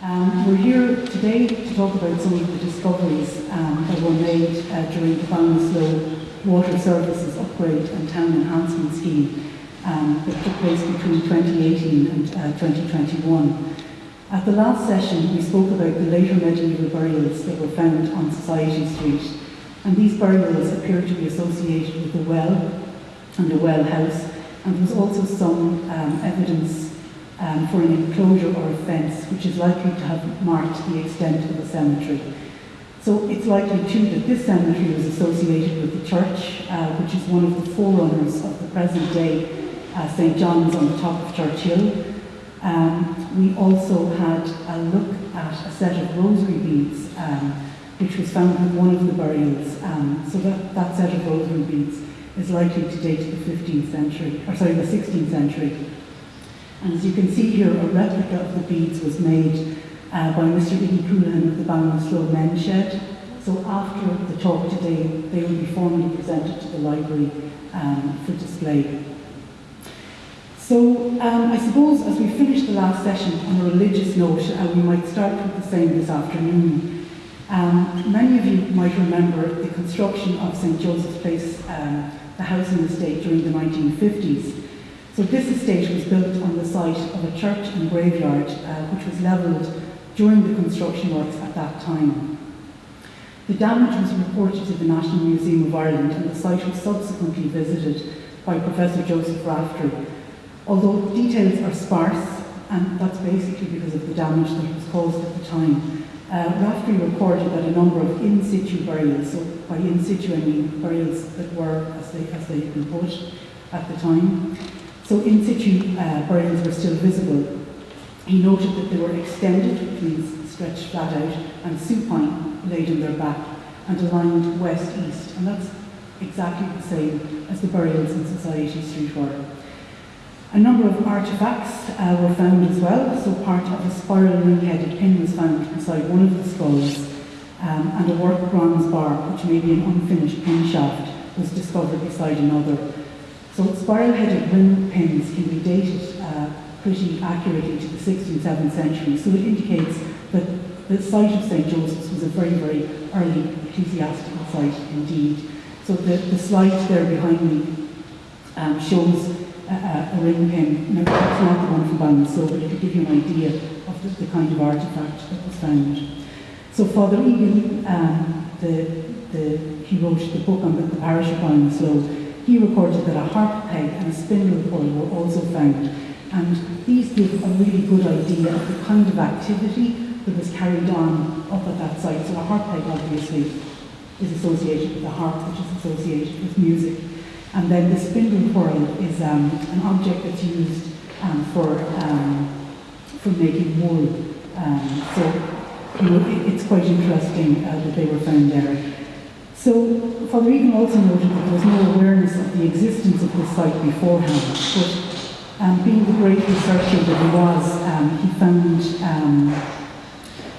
Um, we're here today to talk about some of the discoveries um, that were made uh, during the Ballinasloe Water Services Upgrade and Town Enhancement Scheme um, that took place between 2018 and uh, 2021. At the last session, we spoke about the later medieval burials that were found on Society Street, and these burials appear to be associated with a well and a well house, and there was also some um, evidence um, for an enclosure or a fence, which is likely to have marked the extent of the cemetery. So it's likely too that this cemetery was associated with the church, uh, which is one of the forerunners of the present day uh, St John's on the top of Church Hill. Um, we also had a look at a set of rosary beads, um, which was found with one of the burials. Um, so that, that set of rosary beads is likely to date to the 15th century, or sorry, the 16th century. And as you can see here, a replica of the beads was made uh, by Mr. Iggy Coolan of the Ballinasloe Men's Shed. So after the talk today, they will be formally presented to the library um, for display. So um, I suppose as we finish the last session on a religious note, uh, we might start with the same this afternoon. Um, many of you might remember the construction of St Joseph's Place, um, the housing estate during the 1950s. So this estate was built on the site of a church and graveyard uh, which was levelled during the construction works at that time. The damage was reported to the National Museum of Ireland and the site was subsequently visited by Professor Joseph Raftery Although details are sparse, and that's basically because of the damage that was caused at the time, uh, Raftery reported that a number of in situ burials, so by in situ I mean burials that were as they, as they had been put at the time, so in situ uh, burials were still visible. He noted that they were extended, which means stretched flat out, and supine, laid on their back, and aligned west-east, and that's exactly the same as the burials in Society Street were. A number of artefacts uh, were found as well, so part of a spiral ring-headed pin was found beside one of the skulls, um, and a worked bronze bar, which may be an unfinished pin shaft, was discovered beside another. So spiral-headed ring pins can be dated uh, pretty accurately to the 6th and 7th century, so it indicates that the site of St. Joseph's was a very, very early ecclesiastical site indeed. So the, the slide there behind me um, shows a, a ring pin. Now, that's not the one from Ballinasloe, but it could give you an idea of the, the kind of artefact that was found. So Father Egan, um, the, the, he wrote the book on the, the parish of Ballinasloe, he recorded that a harp peg and a spindle coil were also found. And these give a really good idea of the kind of activity that was carried on up at that site. So a harp peg obviously is associated with a harp, which is associated with music. And then the spindle coil is um, an object that's used um, for, um, for making wool. Um, so you know, it, it's quite interesting uh, that they were found there. So Father Egan also noted that there was no awareness of the existence of this site beforehand, but um, being the great researcher that he was, um, he found um,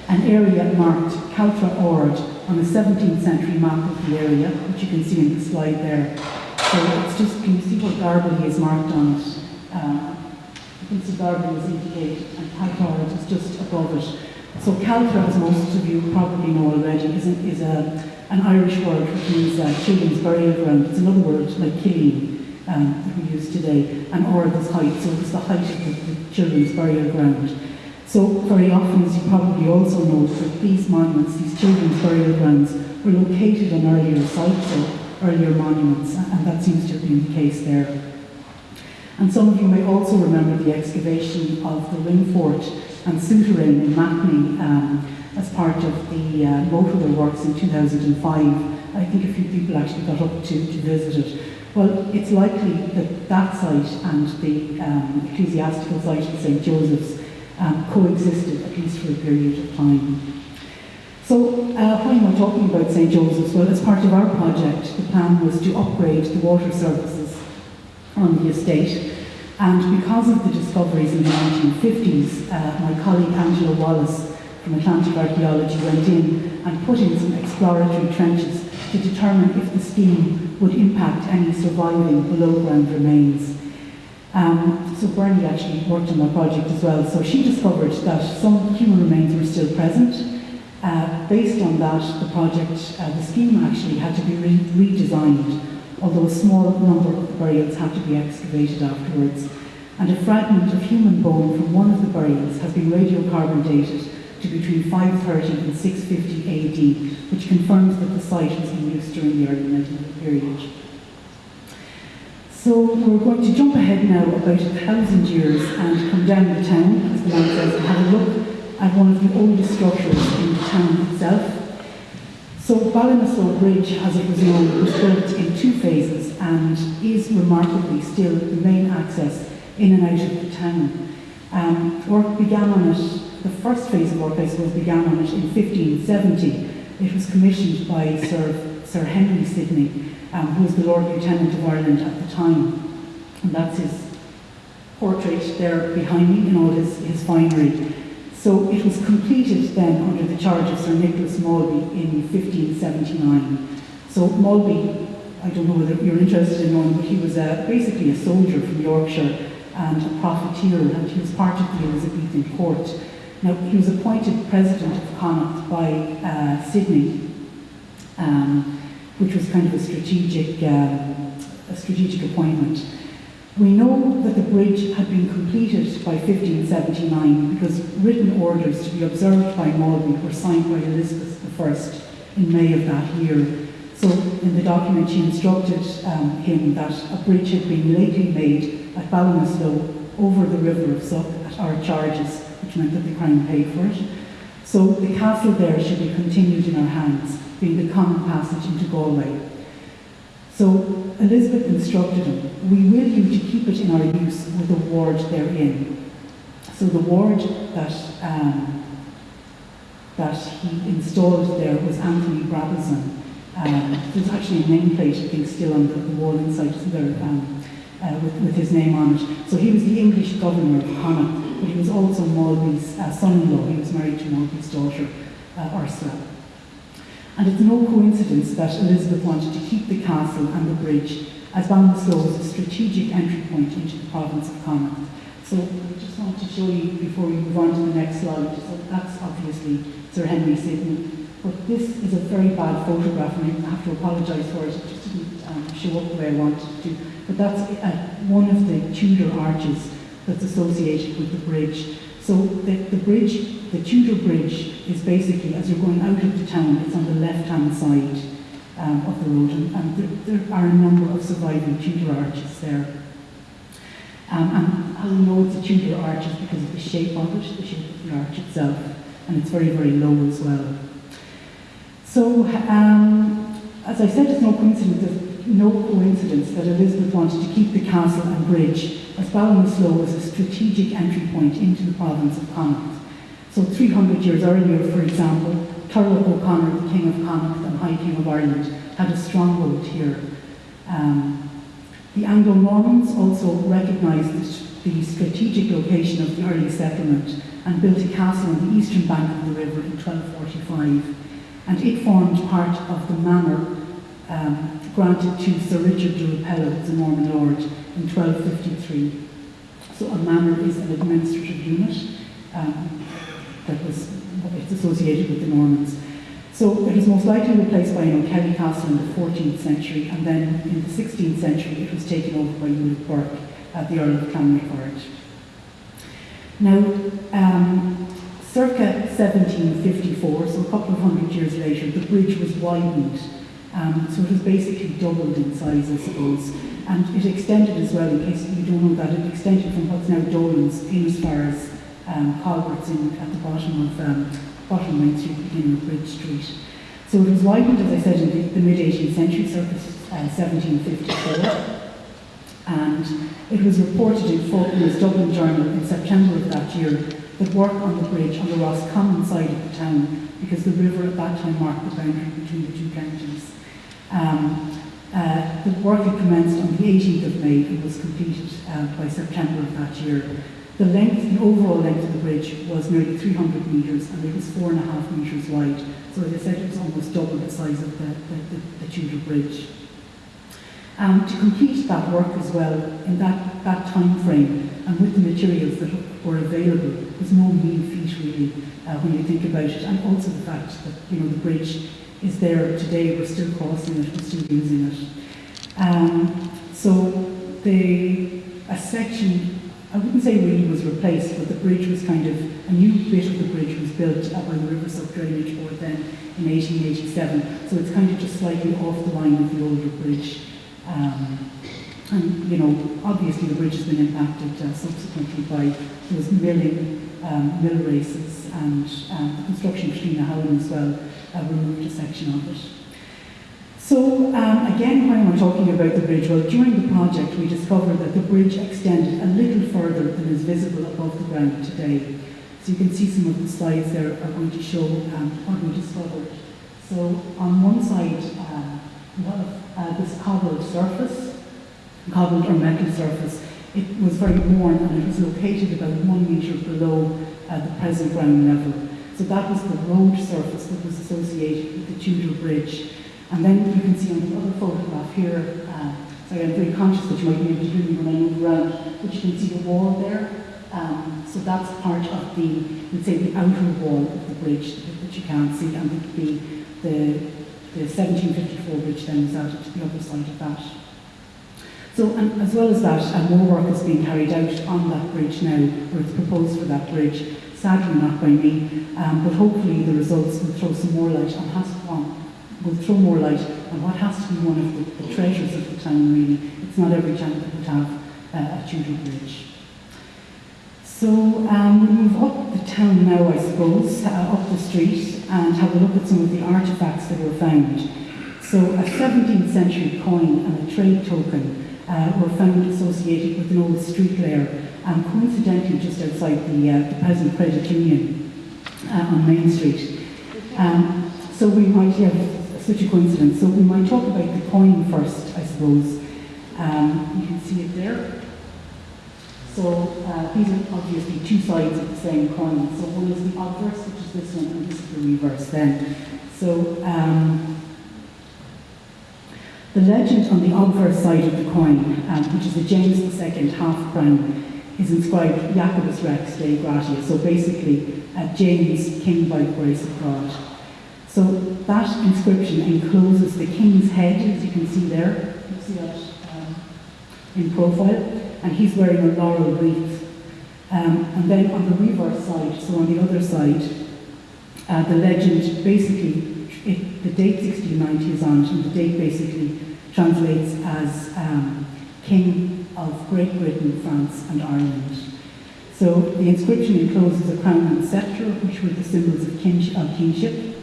an area marked Caltra Ord on a 17th century map of the area, which you can see in the slide there. So it's just, can you see what Garbally is marked on it? Uh, you can see Garbally is indicated and Caltra Ord is just above it. So Caltra, as most of you probably know already, is, is a, an Irish word which means uh, children's burial ground. It's another word like Killeen um, that we use today. And or is height, so it's the height of the, children's burial ground. So very often, as you probably also know, that these monuments, these children's burial grounds, were located on earlier sites. So earlier monuments, and that seems to have been the case there. And some of you may also remember the excavation of the ring fort and souterrain in Mackney um, as part of the uh, motorway works in 2005. I think a few people actually got up to, to visit it. Well, it's likely that that site and the um, ecclesiastical site of St. Joseph's um, coexisted at least for a period of time. So uh, why am I talking about St. Joseph's? Well, as part of our project, the plan was to upgrade the water services on the estate. And because of the discoveries in the 1950s, uh, my colleague Angela Wallace from Atlantic Archaeology went in and put in some exploratory trenches to determine if the scheme would impact any surviving below ground remains. Um, so Bernie actually worked on that project as well. So she discovered that some human remains were still present. Uh, based on that, the project, uh, the scheme actually had to be re redesigned, although a small number of burials had to be excavated afterwards. And a fragment of human bone from one of the burials has been radiocarbon dated to between 530 and 650 AD, which confirms that the site was in use during the early medieval period. So we're going to jump ahead now about a thousand years and come down the town, as the man says, and have a look at one of the oldest structures in the town itself. So Ballinasloe Bridge, as it was known, was built in two phases and is remarkably still the main access in and out of the town. Um, work began on it the first phase of work, I suppose, began on it in 1570. It was commissioned by Sir, Sir Henry Sidney, um, who was the Lord Lieutenant of Ireland at the time. And that's his portrait there behind me in all his, his finery. So it was completed then under the charge of Sir Nicholas Malby in 1579. So Malby, I don't know whether you're interested in knowing, but he was uh, basically a soldier from Yorkshire and a profiteer, and he was part of the Elizabethan court. Now, he was appointed president of Connacht by uh, Sidney, um, which was kind of a strategic, um, a strategic appointment. We know that the bridge had been completed by 1579 because written orders to be observed by Malby were signed by Elizabeth I in May of that year. So in the document she instructed um, him that a bridge had been lately made at Ballinasloe over the river of Suck at our charges meant that the Crown paid for it. So the castle there should be continued in our hands, being the common passage into Galway. So Elizabeth instructed him, we will you to keep it in our use with a ward therein. So the ward that um, that he installed there was Anthony Brabazon. Um, there's actually a nameplate, I think, still on the, the wall inside there um, uh, with, with his name on it. So he was the English governor of Connacht he was also Malby's uh, son-in-law. He was married to Malby's daughter, uh, Ursula. And it's no coincidence that Elizabeth wanted to keep the castle and the bridge as Ballinasloe was a strategic entry point into the province of Connacht. So I just want to show you before we move on to the next slide. So that's obviously Sir Henry Sidney. But this is a very bad photograph and I have to apologise for it. It just didn't um, show up the way I wanted to. But that's uh, one of the Tudor arches that's associated with the bridge. So the, the bridge, the Tudor Bridge, is basically, as you're going out of the town, it's on the left-hand side um, of the road, and, and there, there, are a number of surviving Tudor arches there. Um, and we know it's a Tudor arches because of the shape of it, the shape of the arch itself, and it's very, very low as well. So, um, as I said, it's no coincidence, no coincidence that Elizabeth wanted to keep the castle and bridge as Ballinasloe was a strategic entry point into the province of Connacht. So 300 years earlier, for example, Turlough O'Connor, the King of Connacht and High King of Ireland, had a stronghold here. Um, the Anglo-Normans also recognised the strategic location of the early settlement and built a castle on the eastern bank of the river in 1245. And it formed part of the manor um, granted to Sir Richard de Rupella, the Norman lord, in 1253. So a manor is an administrative unit um, that was it's associated with the Normans. So it was most likely replaced by an O'Kelly castle in the 14th century, and then in the 16th century it was taken over by Ulick Burke, at the Earl of Clanricarde. Now, um, circa 1754, so a couple of hundred years later, the bridge was widened um, so it was basically doubled in size, I suppose. And it extended as well, in case you don't know that, it extended from what's now Dolan's in as far as um, in, at the bottom of um, bottom Main Street, beginning of Bridge Street. So it was widened, as I said, in the, the mid-18th century, circa uh, 1754. And it was reported in Faulkner's Dublin Journal in September of that year that work on the bridge on the Roscommon side of the town, because the river at that time marked the boundary between the two counties. Um, uh, the work had commenced on the 18th of May and was completed uh, by September of that year. The length, the overall length of the bridge was nearly 300 metres and it was four and a half metres wide. So as I said, it was almost double the size of the, the, the, the Tudor Bridge. Um, to complete that work as well in that, that time frame and with the materials that were available was no mean feat really uh, when you think about it and also the fact that you know the bridge is there today, we're still crossing it, we're still using it. Um, so the, a section, I wouldn't say really was replaced, but the bridge was kind of, a new bit of the bridge was built up by the River Suck Drainage Board then in 1887. So it's kind of just slightly off the line of the older bridge. Um, and, you know, obviously the bridge has been impacted uh, subsequently by those milling, um, mill races and um, the construction of Trina Howland as well uh, removed a section of it. So um, again, when we're talking about the bridge, well, during the project we discovered that the bridge extended a little further than is visible above the ground today. So you can see some of the slides there are going to show um, what we discovered. So on one side, uh, we have uh, this cobbled surface, cobbled or metal surface. It was very worn and it was located about one metre below uh, the present ground level. So that was the road surface that was associated with the Tudor Bridge. And then you can see on the other photograph here, uh, sorry, I'm very conscious that you might be able to me when I move around, but you can see the wall there. Um, so that's part of the, let's say, the outer wall of the bridge that you can't see, and the, the, the 1754 bridge then is added to the other side of that. So, and as well as that, uh, more work is being carried out on that bridge now, or it's proposed for that bridge sadly not by me, um, but hopefully the results will throw some more light on has on, will throw more light on what has to be one of the, the treasures of the town really. It's not every town that would have uh, a Tudor bridge. So um, we move up the town now, I suppose, uh, up the street and have a look at some of the artefacts that were found. So a 17th century coin and a trade token uh, were found associated with an old street layer um, coincidentally just outside the, uh, the present credit union uh, on Main Street. Um, so we might have such a coincidence. So we might talk about the coin first, I suppose. Um, you can see it there. So uh, these are obviously two sides of the same coin. So one is the obverse, which is this one, and this is the reverse then. So um, the legend on the obverse side of the coin, um, which is a James II half crown, is inscribed Jacobus Rex Dei Gratia, so basically uh, James, King by grace of God. So that inscription encloses the king's head, as you can see there. You see that um, in profile, and he's wearing a laurel wreath. Um, and then on the reverse side, so on the other side, uh, the legend basically, it, the date 1690 is on and the date basically translates as um, King of Great Britain, France and Ireland. So the inscription encloses a crown and sceptre, which were the symbols of. Of kingship.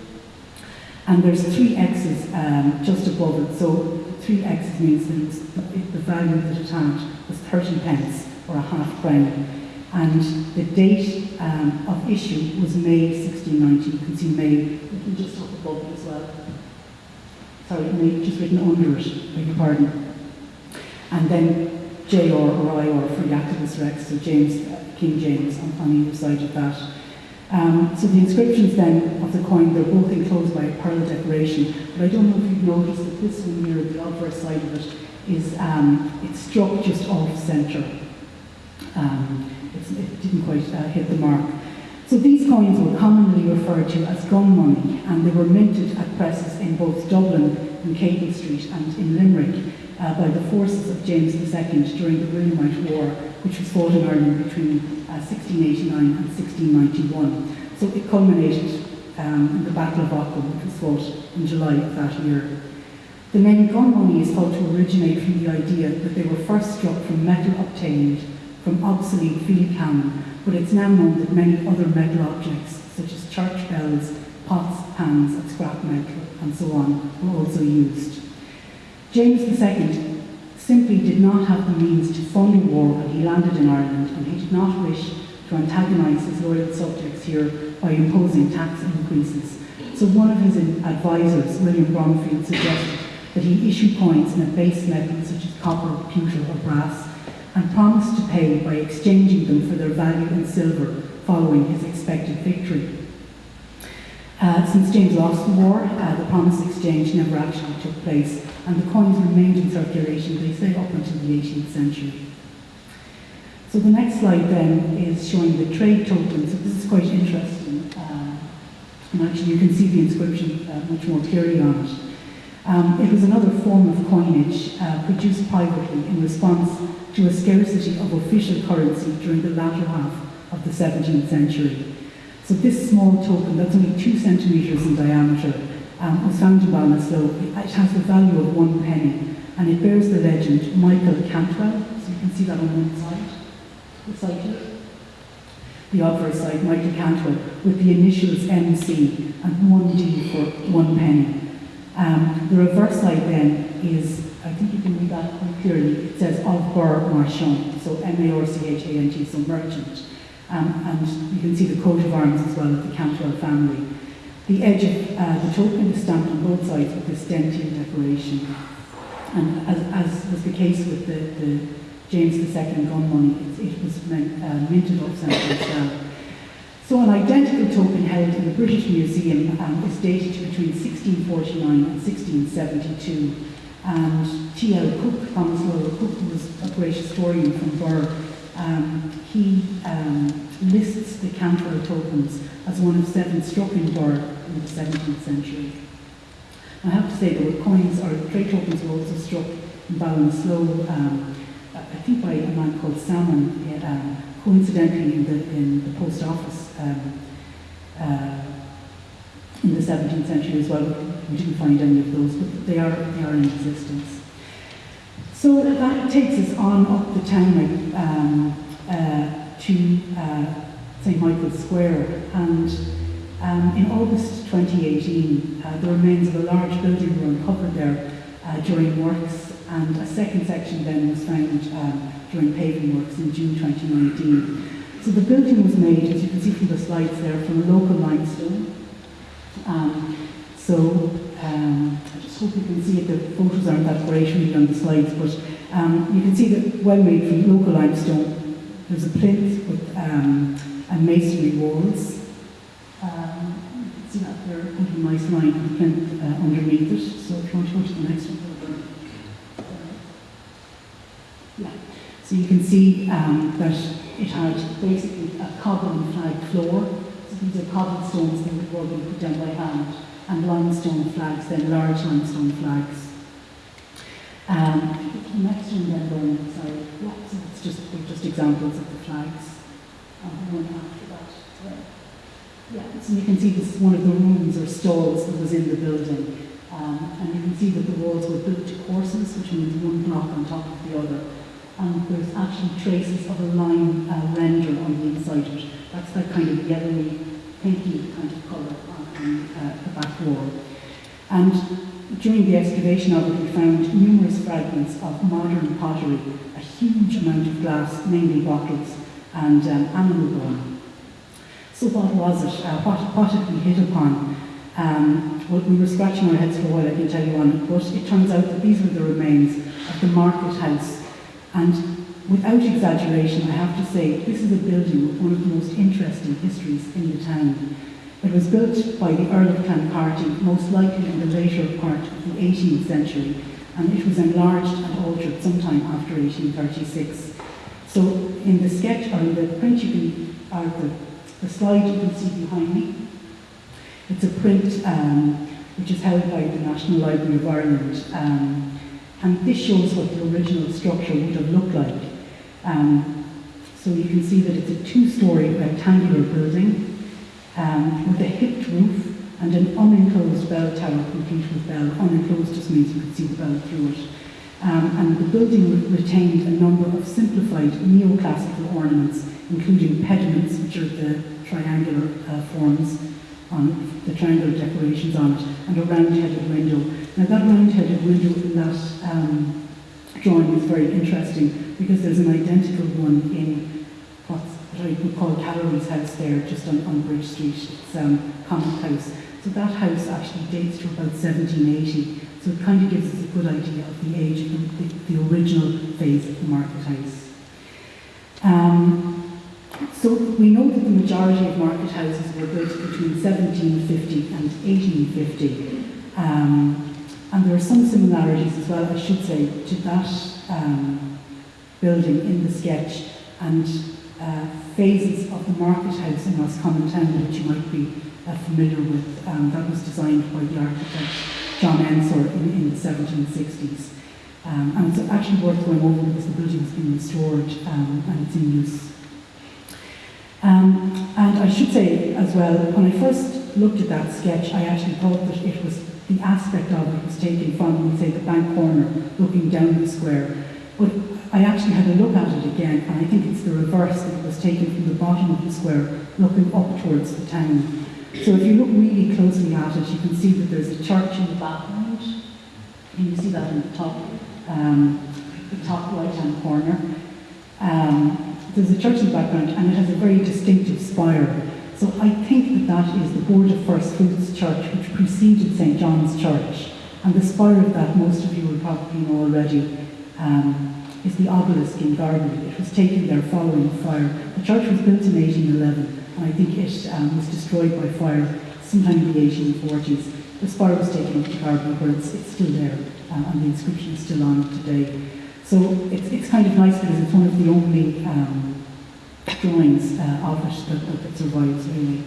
And there's three X's um, just above it. So three X's means that the value that it had was 30 pence or a half crown. And the date um, of issue was May 1690. You can see May, just up above it as well. Sorry, just written under it, beg your pardon. And then J or or I or for Jacobus Rex, so James, uh, King James on, on either side of that. Um, so the inscriptions then of the coin, they're both enclosed by a pearl decoration, but I don't know if you've noticed that this one here, the obverse side of it, is um, it's struck just off centre. Um, it didn't quite uh, hit the mark. So these coins were commonly referred to as gun money, and they were minted at presses in both Dublin, and Capel Street, and in Limerick uh, by the forces of James II during the Williamite War, which was fought in Ireland between uh, 1689 and 1691. So it culminated um, in the Battle of Aughrim, which was fought in July of that year. The name gun money is thought to originate from the idea that they were first struck from metal obtained from obsolete field cannon, but it's now known that many other metal objects, such as church bells, pots, pans, and scrap metal, and so on, were also used. James II simply did not have the means to fund a war when he landed in Ireland, and he did not wish to antagonise his loyal subjects here by imposing tax increases. So one of his advisors, William Bromfield, suggested that he issue coins in a base metal such as copper, pewter or brass, and promised to pay by exchanging them for their value in silver following his expected victory. Uh, since James lost the war, uh, the promised exchange never actually took place, and the coins remained in circulation, they say, up until the 18th century. So the next slide then is showing the trade tokens. So this is quite interesting. Uh, and actually you can see the inscription uh, much more clearly on it. Um, it was another form of coinage uh, produced privately in response to a scarcity of official currency during the latter half of the 17th century. So this small token, that's only two centimetres in diameter, um, was found in Ballinasloe. It has the value of one penny, and it bears the legend Michael Cantwell. So you can see that on one side, the side The obverse side, Michael Cantwell, with the initials MC and one D for one penny. Um, the reverse side then is, I think you can read that quite clearly, it says of Alvar Marchant, so M-A-R-C-H-A-N-T, so merchant. Um, and you can see the coat of arms as well of the Cantwell family. The edge of uh, the token is stamped on both sides with this dentier decoration. And as, as was the case with the, the James II gun money, it, it was meant, uh, minted as well. So an identical token held in the British Museum um, is dated to between 1649 and 1672. And T.L. Cooke, Thomas Lalor Cooke, was a great historian from Birr, um, he um, lists the Cantwell tokens as one of seven struck in Birr in the 17th century. I have to say there were coins, or trade tokens were also struck in Ballinasloe, um, I think by a man called Salmon, um, coincidentally in the, in the post office um, uh, in the 17th century as well. We didn't find any of those, but they are, they are in existence. So that takes us on up the town um, uh, to uh, St Michael's Square and um, in August 2018 uh, the remains of a large building were uncovered there uh, during works and a second section then was found um, during paving works in June 2019. So the building was made, as you can see from the slides there, from local limestone. Um, so um, I just hope you can see it, the photos aren't that great really on the slides, but um, you can see that well made from local limestone. There's a plinth with um, and masonry walls. Um, you can see that there, plinth uh, underneath it. So if you want to go to the next one. Yeah. So you can see um, that it had basically a cobble and flag floor. So these are cobblestones that were being put down by hand, and limestone flags, then large limestone flags. Um, the next one then going, yeah, so it's just, just examples of the flags. Um, one after that. Yeah, so you can see this is one of the rooms or stalls that was in the building. Um, and you can see that the walls were built to courses, which means one block on top of the other and there's actually traces of a lime uh, render on the inside of it. That's that kind of yellowy, pinky kind of colour on uh, the back wall. And during the excavation of it, we found numerous fragments of modern pottery, a huge amount of glass, mainly bottles, and um, animal bone. So what was it? Uh, what, what had we hit upon? Um, well, we were scratching our heads for a while, I can tell you on but it turns out that these were the remains of the market house and without exaggeration, I have to say, this is a building with one of the most interesting histories in the town. It was built by the Earl of Clancarty, most likely in the later part of the 18th century, and it was enlarged and altered sometime after 1836. So in the sketch, or in the print you can, or the, the slide you can see behind me, it's a print um, which is held by the National Library of Ireland. Um, and this shows what the original structure would have looked like. Um, so you can see that it's a two-storey rectangular building um, with a hipped roof and an unenclosed bell tower complete with bell. Unenclosed just means you could see the bell through it. Um, and the building retained a number of simplified neoclassical ornaments, including pediments, which are the triangular uh, forms on the triangular decorations on it, and a round-headed window. Now that round-headed window in that um, drawing is very interesting because there's an identical one in what's, what I would call Callery's house there, just on, on Bridge Street. It's um, Common House. So that house actually dates to about 1780. So it kind of gives us a good idea of the age of the, the, the original phase of the market house. Um, So we know that the majority of market houses were built between 1750 and 1850. Um, and there are some similarities as well, I should say, to that um, building in the sketch and uh, phases of the market house in Roscommon Town, which you might be uh, familiar with. Um, that was designed by the architect John Ensor in, in the 1760s. Um, and it's actually worth going over because the building has been restored um, and it's in use. Um, and I should say as well, when I first looked at that sketch, I actually thought that it was the aspect of it was taken from, say, the bank corner, looking down the square. But I actually had a look at it again, and I think it's the reverse. It was taken from the bottom of the square, looking up towards the town. So if you look really closely at it, you can see that there's a church in the background. And you see that in the top, um, the top right-hand corner. Um, there's a church in the background, and it has a very distinctive spire. So I think that that is the Board of First Fruits Church, which preceded St John's Church. And the spire of that, most of you will probably know already, um, is the obelisk in Garbally. It was taken there following the fire. The church was built in 1811, and I think it um, was destroyed by fire sometime in the 1840s. The spire was taken up to Garbally, where it's, it's still there, uh, and the inscription is still on it today. So it's, it's kind of nice because it's one of the only um, drawings uh, of it that, that, that survives, really.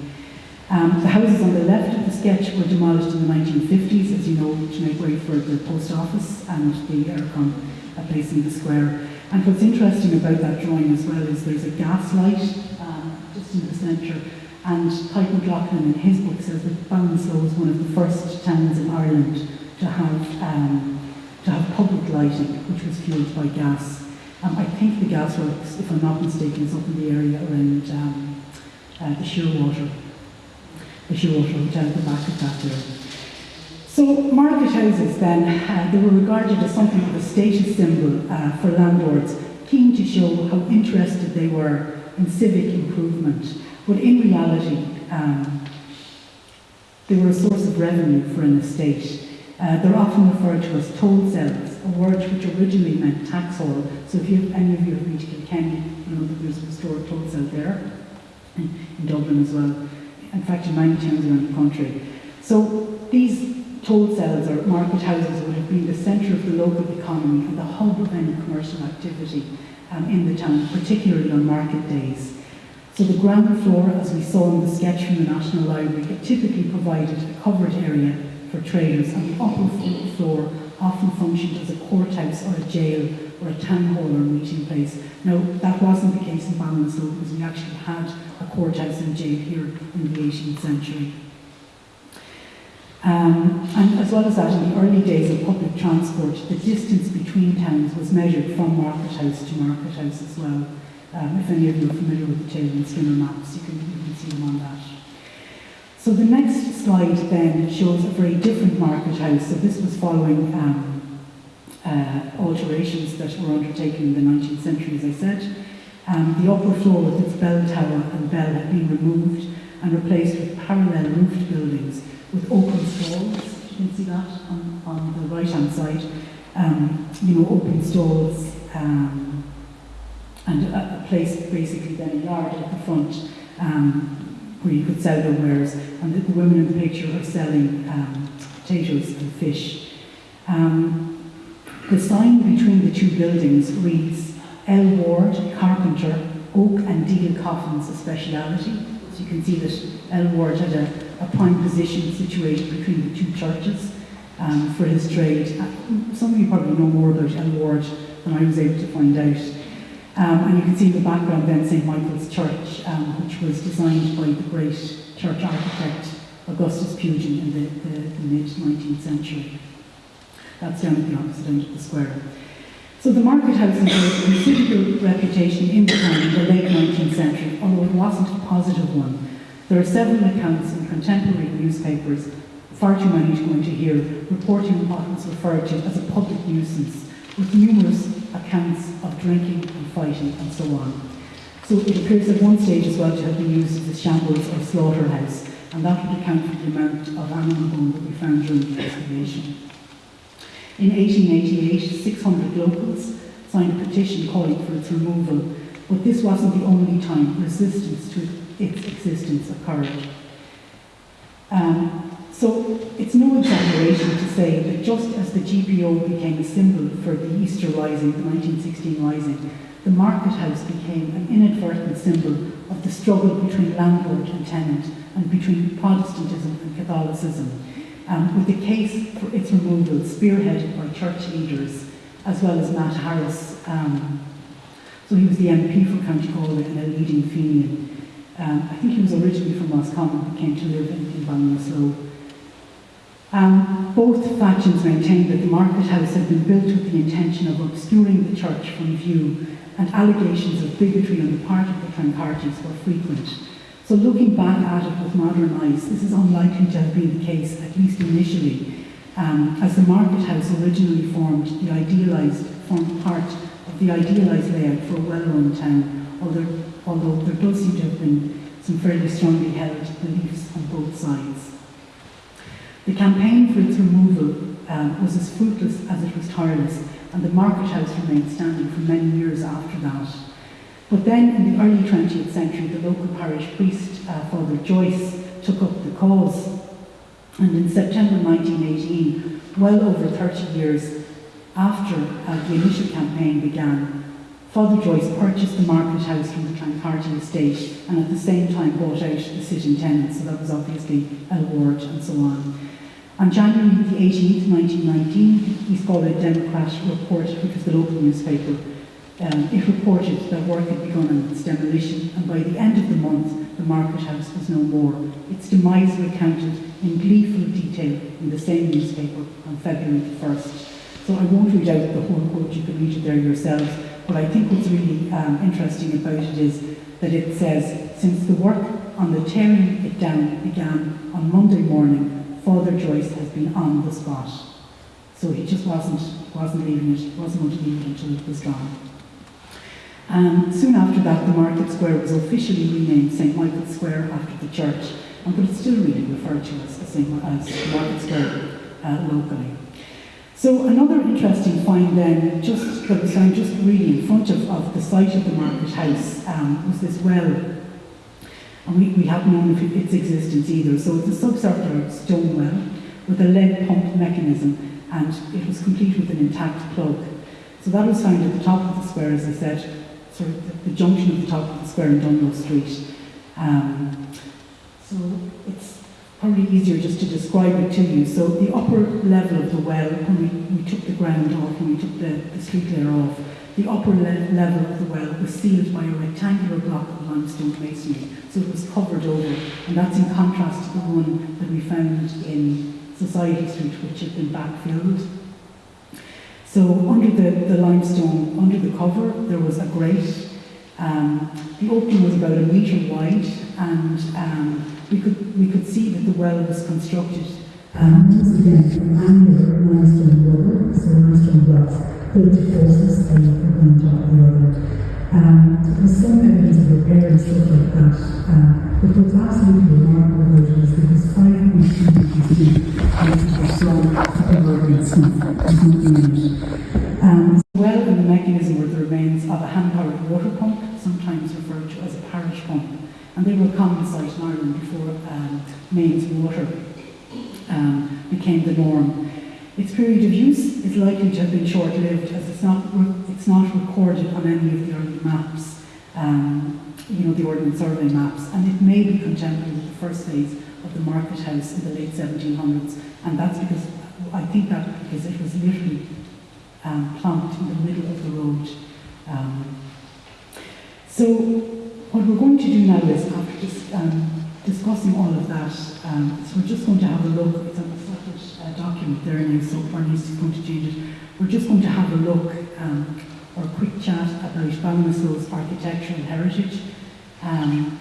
Um, the houses on the left of the sketch were demolished in the 1950s, as you know, to make way for the post office and the Eircom uh, place in the square. And what's interesting about that drawing as well is there's a gas light um, just in the centre. And Tyke McLaughlin in his book says that Ballinasloe was one of the first towns in Ireland to have um, to have public lighting, which was fueled by gas. Um, I think the gasworks, if I'm not mistaken, is up in the area around um, uh, the Shearwater, the Shearwater Hotel at the back of that there. So market houses then, uh, they were regarded as something of a status symbol uh, for landlords, keen to show how interested they were in civic improvement. But in reality, um, they were a source of revenue for an estate. Uh, they're often referred to as tholsels, a word which originally meant tax hall. So if you, any of you have been to Kilkenny, you know that there's historic tholsel there, in, in Dublin as well. In fact, in many towns around the country. So these tholsels or market houses would have been the centre of the local economy and the hub of any commercial activity um, in the town, particularly on market days. So the ground floor, as we saw in the sketch from the National Library, it typically provided a covered area for traders, and the upper floor functioned as a courthouse or a jail or a town hall or a meeting place. Now, that wasn't the case in Ballinasloe because we actually had a courthouse and jail here in the 18th century. Um, and as well as that, in the early days of public transport, the distance between towns was measured from market house to market house as well. Um, if any of you are familiar with the Taylor and Skinner maps, you can, you can see them on that. So the next slide then shows a very different market house. So this was following um, uh, alterations that were undertaken in the 19th century, as I said. Um, the upper floor with its bell tower and bell had been removed and replaced with parallel roofed buildings with open stalls. You can see that on, on the right-hand side. Um, you know, open stalls um, and a, a, place, basically then a yard at the front um, where you could sell their wares. And the, the women in the picture are selling um, potatoes and fish. Um, the sign between the two buildings reads L. Ward, carpenter, oak and deal coffins a speciality. So you can see that L. Ward had a, a prime position situated between the two churches um, for his trade. Uh, some of you probably know more about L. Ward than I was able to find out. Um, and you can see in the background then St. Michael's Church, um, which was designed by the great church architect Augustus Pugin in the, the, the mid-19th century. That's down at the opposite end of the square. So the market house enjoyed a considerable reputation in the town in the late 19th century, although it wasn't a positive one. There are several accounts in contemporary newspapers, far too many to go into here, reporting what was referred to as a public nuisance, with numerous accounts of drinking and fighting and so on. So it appears at one stage as well to have been used as a shambles or slaughterhouse, and that would account for the amount of animal bone that we found during the excavation. In 1888, 600 locals signed a petition calling for its removal, but this wasn't the only time resistance to its existence occurred. Um, so it's no exaggeration to say that just as the GPO became a symbol for the Easter Rising, the 1916 Rising, the Market House became an inadvertent symbol of the struggle between landlord and tenant and between Protestantism and Catholicism, um, with the case for its removal spearheaded by church leaders as well as Matt Harris. Um, so he was the MP for County Galway and a leading Fenian. Um, I think he was originally from Roscommon but came to live in, in Ballinasloe. Um, both factions maintained that the market house had been built with the intention of obscuring the church from view, and allegations of bigotry on the part of the Clancartys were frequent. So looking back at it with modern eyes, this is unlikely to have been the case, at least initially, um, as the market house originally formed the idealised, formed part of the idealised layout for a well-run town, although, although there does seem to have been some fairly strongly held beliefs on both sides. The campaign for its removal um, was as fruitless as it was tireless, and the market house remained standing for many years after that. But then, in the early 20th century, the local parish priest, uh, Father Joyce, took up the cause. And in September 1918, well over 30 years after uh, the initial campaign began, Father Joyce purchased the market house from the Clancarty estate and at the same time bought out the sitting tenants, so that was obviously a ward and so on. On January the 18th, 1919, East Galway Democrat reported, which was the local newspaper, um, it reported that work had begun on its demolition, and by the end of the month, the market house was no more. Its demise recounted in gleeful detail in the same newspaper on February the 1st. So I won't read out the whole quote, you can read it there yourselves, but I think what's really um, interesting about it is that it says, since the work on the tearing it down began on Monday morning, Father Joyce has been on the spot. So he just wasn't, wasn't leaving it, wasn't going to leave it until it was gone. Um, soon after that, the Market Square was officially renamed St. Michael's Square after the church, but it's still really referred to as the St. Market Square uh, locally. So another interesting find then, just that was found just really in front of, of the site of the market house, um, was this well and we, we haven't known of its existence either. So it's a subcircular stone well with a lead pump mechanism and it was complete with an intact plug. So that was found at the top of the square, as I said, sort of the, the junction of the top of the square in Dunlo Street. Um, so it's probably easier just to describe it to you. So the upper level of the well, when we, we took the ground off, when we took the, the street layer off, the upper le level of the well was sealed by a rectangular block of limestone masonry, so it was covered over, and that's in contrast to the one that we found in Society Street, which had been backfilled. So under the, the limestone, under the cover, there was a grate. Um, the opening was about a metre wide, and um, we could we could see that the well was constructed. Um, once again, from annular limestone rubber, so limestone blocks creative forces and one top of the other. Um, there's some evidence of repair and stuff like that. Um, but what's absolutely remarkable about it is that there's 5.2 meters deep and strong converted smooth. Um, well in the mechanism were the remains of a hand-powered water pump, sometimes referred to as a parish pump. And they were common sight in Ireland before um, mains water um, became the norm. Its period of use is likely to have been short-lived as it's not, it's not recorded on any of the early maps, um, you know, the Ordnance Survey maps, and it may be contemporary with the first phase of the market house in the late 1700s, and that's because, I think that because it was literally um, plumped in the middle of the road. Um, so what we're going to do now is, after this, um, discussing all of that, um, so we're just going to have a look, it's a uh, document there now, so Bernice is going to change it. We're just going to have a look um, or a quick chat about Ballinasloe's architectural heritage, um,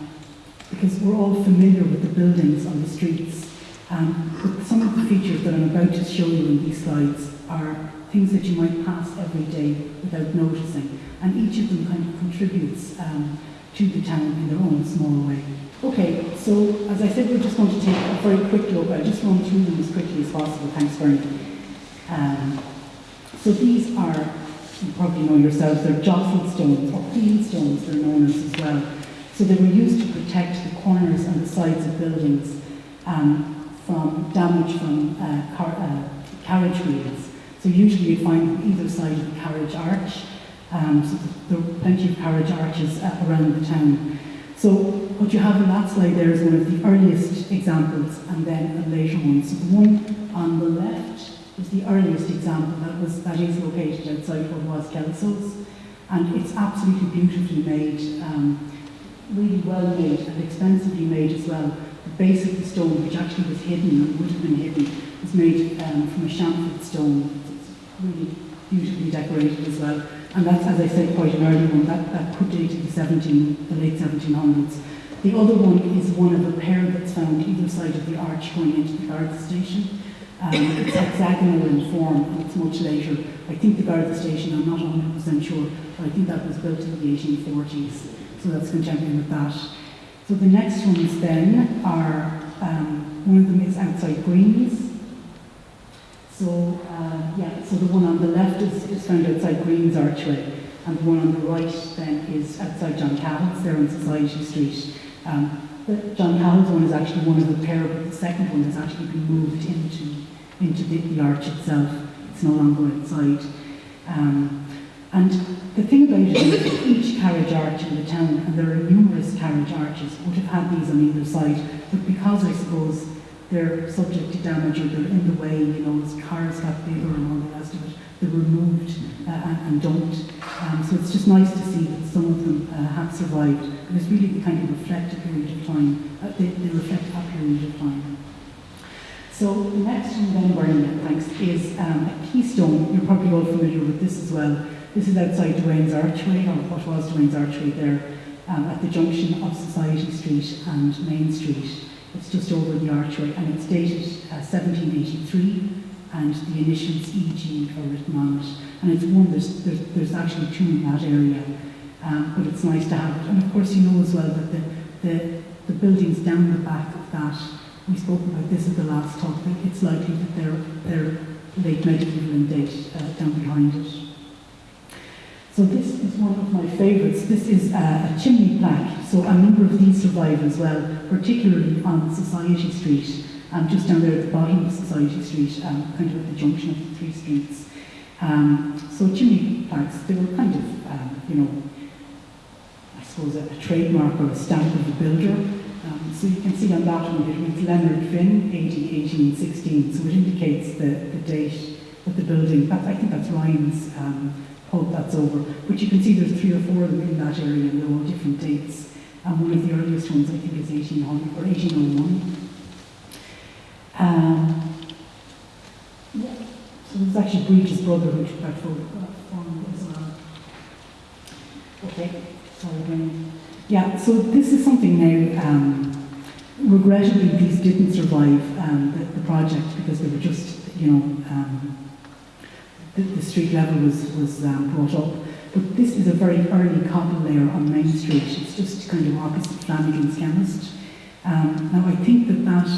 because we're all familiar with the buildings on the streets. Um, but some of the features that I'm about to show you in these slides are things that you might pass every day without noticing, and each of them kind of contributes um, to the town in their own small way. Okay, so as I said, we're just going to take a very quick look. I'll just run through them as quickly as possible. Thanks, Bernie. Um, so these are you probably know yourselves, they're jostle stones or peel stones, they're known as as well. So they were used to protect the corners and the sides of buildings um, from damage from uh, car, uh, carriage wheels. So usually you find either side of the carriage arch. Um, so there are plenty of carriage arches uh, around the town. So what you have in that slide there is one of the earliest examples and then a later one. So the one on the left is the earliest example that was that is located outside what was Kelso's. And it's absolutely beautifully made, um, really well made and expensively made as well. The base of the stone, which actually was hidden and would have been hidden, was made um, from a chamfered stone. It's really beautifully decorated as well. And that's, as I said, quite an early one. That, that could date to the 17, the late 1700s. The other one is one of a pair that's found either side of the arch going into the Garda station. Um, it's hexagonal in form and it's much later. I think the Garda station, I'm not 100% sure, but I think that was built in the 1840s. So that's contemporary with that. So the next ones then are, um, one of them is outside Greens. So, uh, yeah, so the one on the left is, is found outside Greens Archway, and the one on the right then is outside John Cahill's there on Society Street. Um, the John Cahill's one is actually one of the pair, but the second one has actually been moved into, into the, the arch itself. It's no longer outside. Um, and the thing about it is that each carriage arch in the town, and there are numerous carriage arches, would have had these on either side, but because I suppose they're subject to damage or they're in the way, you know, as cars got bigger and all the rest of it, removed uh, and, and don't. Um, so it's just nice to see that some of them uh, have survived. And it's really kind of reflect a period of time. Uh, they, they reflect a period of time. So the next one then, Bernie, thanks, is um, a keystone. You're probably all familiar with this as well. This is outside Duane's Archway, or what was Duane's Archway there, um, at the junction of Society Street and Main Street. It's just over the archway and it's dated uh, 1783 and the initials EG are written on it. And it's one, there's, there's, there's actually two in that area, um, but it's nice to have it. And of course you know as well that the, the, the buildings down the back of that, we spoke about this at the last talk, that it's likely that they're, they're late medieval in date uh, down behind it. So this is one of my favourites. This is a, a, chimney plaque. So a number of these survive as well, particularly on Society Street, um, just down there at the bottom of Society Street, um, kind of at the junction of the three streets. Um, so chimney plaques, they were kind of, um, you know, I suppose a, a, trademark or a stamp of the builder. Um, so you can see on that one it reads Leonard Finn, 1816, so it indicates the, the date of the building. That, I think that's Ryan's um, hope that's over. But you can see there's three or four of them in that area and they're all different dates. And one of the earliest ones I think is 1800 or 1801. Um, yeah. So there's actually Breach's brother that photograph from as well. Okay, sorry. Yeah, so this is something now, um, regrettably these didn't survive um, the, the, project because they were just, you know, um, the, the street level was, was um, brought up. But this is a very early cobble layer on Main Street. It's just kind of opposite Flanagan's Chemist. Now I think that, that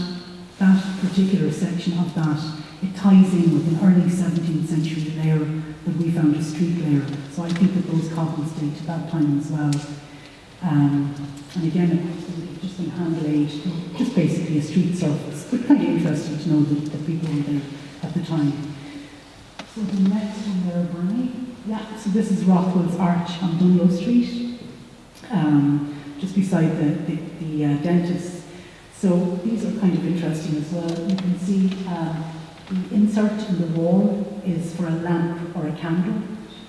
that particular section of that, it ties in with an early 17th century layer that we found a street layer. So I think that those cobbles date to that time as well. Um, and again, just been hand laid, just basically a street surface, but kind of interesting to know that, the people were there at the time. So the next one there, Bernie. Yeah, so this is Rockwell's Arch on Dunlo Street, um, just beside the, the, the uh, dentist. So these are kind of interesting as well. You can see uh, the insert in the wall is for a lamp or a candle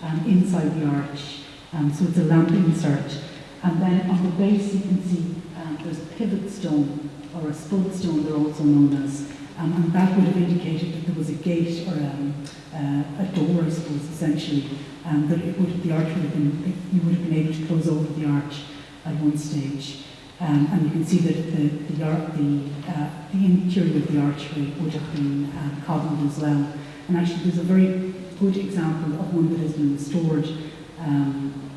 um, inside the arch. Um, so it's a lamp insert. And then on the base you can see um, there's a pivot stone or a spud stone they're also known as. Um, and that would have indicated that there was a gate or um, uh, a door, I suppose, essentially, that it would, the arch would have been, you would have been able to close over the arch at one stage. Um, and you can see that the, the, the, uh, the interior of the archway would have been uh, cobbled as well. And actually there's a very good example of one that has been restored um,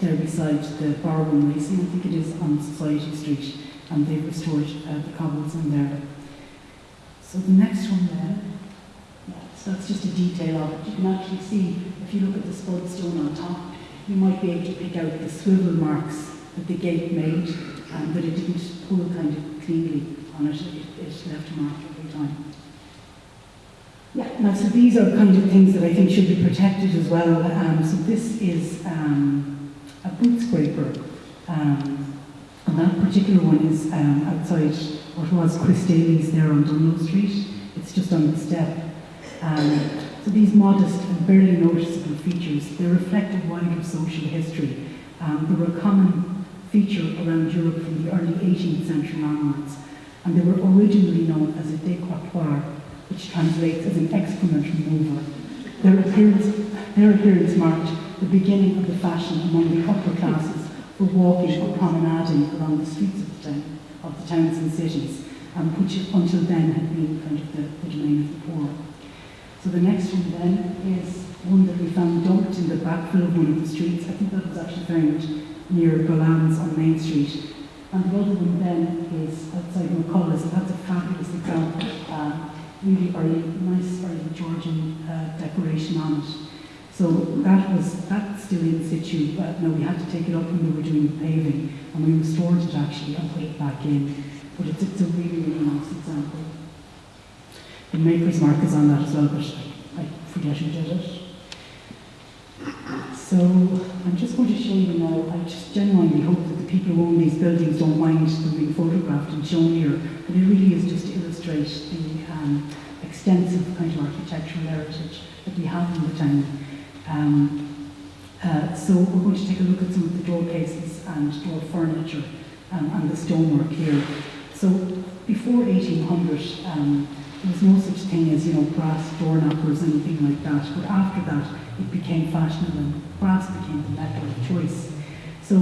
there beside the Barwon Racing, I think it is on Society Street, and they've restored uh, the cobbles in there. So the next one there, So that's just a detail of it. You can actually see, if you look at the spud stone on top, you might be able to pick out the swivel marks that the gate made, um, but it didn't pull kind of cleanly on it. It, left a mark every time. Yeah, now so these are kind of things that I think should be protected as well. Um, so this is um, a boot scraper. Um, and that particular one is um, outside what was Chris Daly's there on Dunlo Street. It's just on the step. Um, so these modest and barely noticeable features, they reflect a wider social history. Um, they were common feature around Europe from the early 18th century onwards, and they were originally known as a décrotoir, which translates as an excrement remover. Their appearance, their appearance marked the beginning of the fashion among the upper classes for walking or promenading along the streets of the, town, of the towns and cities, um, which until then had been kind of the, the domain of the poor. So the next one then is one that we found dumped in the backfill of one of the streets. I think that was actually found near Golan's on Main Street. And the other one then is outside McCullough's, and that's a fabulous example. Um, really early, nice early Georgian uh, decoration on it. So that was that's still in situ, but no, we had to take it up when we were doing the paving, and we restored it actually and put it back in. But it's, it's a really, really nice example. The maker's mark is on that as well, but I, I forget who did it. So I'm just going to show you now, I just genuinely hope that the people who own these buildings don't mind them being photographed and shown here, but it really is just to illustrate the um, extensive kind of architectural heritage that we have in the town. Um, uh, so we're going to take a look at some of the door cases and door furniture um, and the stonework here. So before 1800, there was no such thing as, you know, brass door knockers, anything like that. But after that, it became fashionable and brass became the metal of choice. So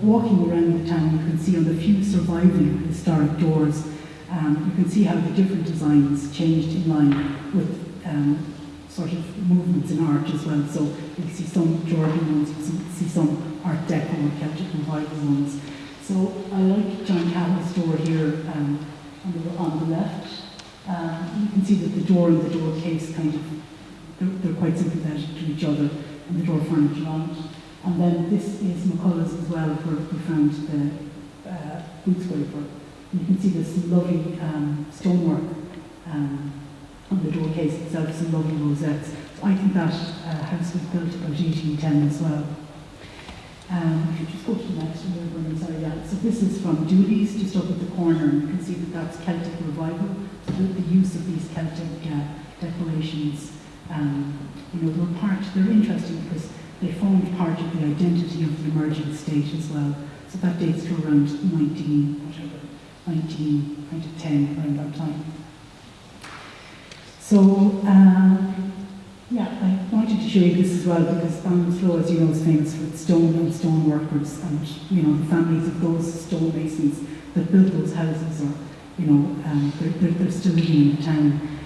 walking around the town, you can see on the few surviving historic doors, um, you can see how the different designs changed in line with um, sort of movements in art as well. So you see some Georgian ones, you see some Art Deco or Celtic Revival ones. So I like John Cahill's door here um, on, the, on the left. Um, you can see that the door and the door case kind of, they're, they're, quite sympathetic to each other, and the door furniture on it. And then this is McCullough's as well, where we found the uh, boot scraper. You can see this lovely um, stonework um, on the door case itself, some lovely rosettes. So I think that uh, house was built about 1810 as well. Um, if you just go to the sorry, yeah. So this is from Dooley's, just up at the corner, and you can see that that's Celtic Revival. So the, the use of these Celtic uh, decorations, um, you know, they're part, they're interesting because they formed part of the identity of the emerging state as well. So that dates to around 19, whatever, 19, 1910, around that time. So, uh, yeah, I wanted to show you this as well because Ballinasloe, as you know, is famous for its stone and stone workers and, you know, the families of those stonemasons that built those houses or, you know, um, they're, they're, they're, still living in the town.